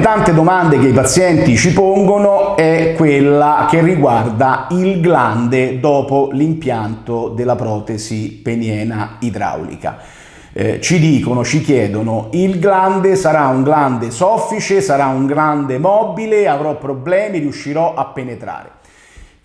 tante domande che i pazienti ci pongono è quella che riguarda il glande dopo l'impianto della protesi peniena idraulica. Eh, ci dicono, ci chiedono, il glande sarà un glande soffice, sarà un glande mobile, avrò problemi, riuscirò a penetrare.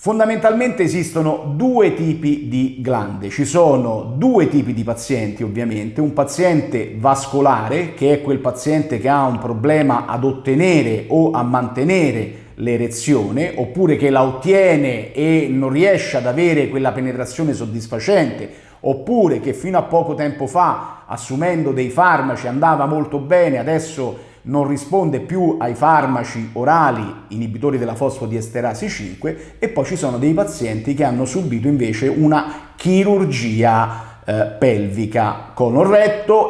Fondamentalmente esistono due tipi di glande, ci sono due tipi di pazienti ovviamente, un paziente vascolare che è quel paziente che ha un problema ad ottenere o a mantenere l'erezione oppure che la ottiene e non riesce ad avere quella penetrazione soddisfacente oppure che fino a poco tempo fa assumendo dei farmaci andava molto bene, adesso non risponde più ai farmaci orali inibitori della fosfodiesterasi 5 e poi ci sono dei pazienti che hanno subito invece una chirurgia eh, pelvica colon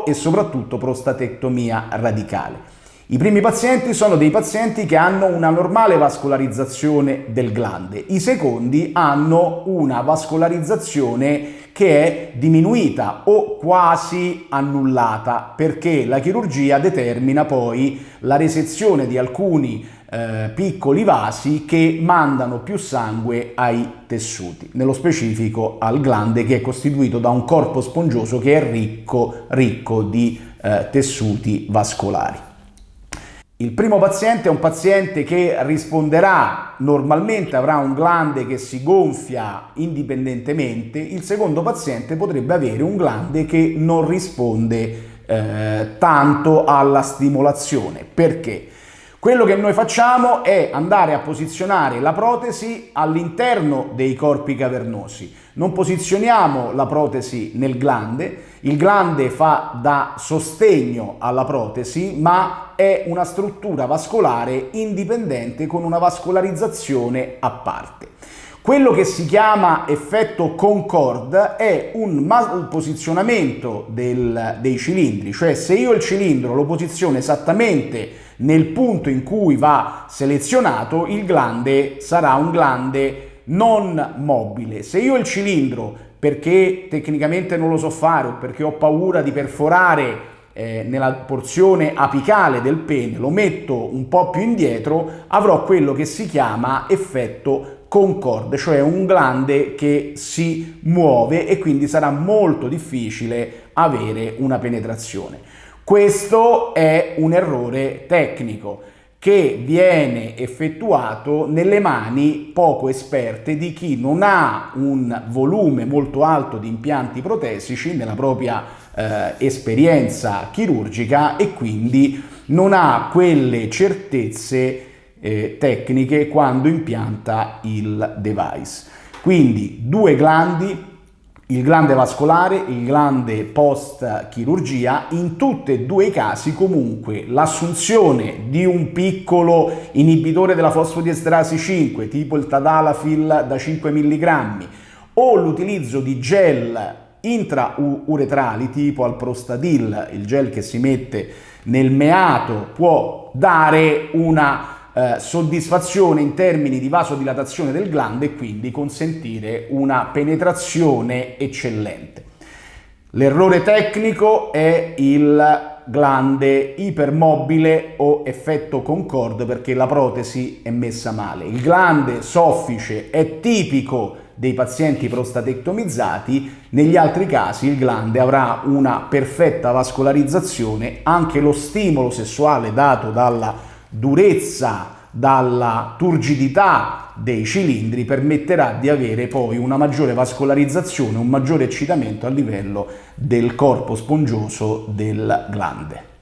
e soprattutto prostatectomia radicale. I primi pazienti sono dei pazienti che hanno una normale vascolarizzazione del glande, i secondi hanno una vascolarizzazione che è diminuita o quasi annullata perché la chirurgia determina poi la resezione di alcuni eh, piccoli vasi che mandano più sangue ai tessuti, nello specifico al glande che è costituito da un corpo spongioso che è ricco, ricco di eh, tessuti vascolari. Il primo paziente è un paziente che risponderà normalmente, avrà un glande che si gonfia indipendentemente, il secondo paziente potrebbe avere un glande che non risponde eh, tanto alla stimolazione. Perché? Quello che noi facciamo è andare a posizionare la protesi all'interno dei corpi cavernosi. Non posizioniamo la protesi nel glande, il glande fa da sostegno alla protesi, ma è una struttura vascolare indipendente con una vascolarizzazione a parte. Quello che si chiama effetto Concorde è un malposizionamento del, dei cilindri, cioè se io il cilindro lo posiziono esattamente nel punto in cui va selezionato, il glande sarà un glande non mobile. Se io il cilindro, perché tecnicamente non lo so fare o perché ho paura di perforare eh, nella porzione apicale del pene, lo metto un po' più indietro, avrò quello che si chiama effetto concorde, cioè un glande che si muove e quindi sarà molto difficile avere una penetrazione. Questo è un errore tecnico che viene effettuato nelle mani poco esperte di chi non ha un volume molto alto di impianti protesici nella propria eh, esperienza chirurgica e quindi non ha quelle certezze eh, tecniche quando impianta il device. Quindi due glandi, il glande vascolare, il glande post chirurgia, in tutti e due i casi comunque l'assunzione di un piccolo inibitore della fosfodiesterasi 5 tipo il Tadalafil da 5 mg o l'utilizzo di gel intrauretrali tipo al prostadil, il gel che si mette nel meato può dare una eh, soddisfazione in termini di vasodilatazione del glande e quindi consentire una penetrazione eccellente. L'errore tecnico è il glande ipermobile o effetto concorde perché la protesi è messa male. Il glande soffice è tipico dei pazienti prostatectomizzati, negli altri casi il glande avrà una perfetta vascolarizzazione, anche lo stimolo sessuale dato dalla durezza, dalla turgidità dei cilindri permetterà di avere poi una maggiore vascolarizzazione, un maggiore eccitamento a livello del corpo spongioso del glande.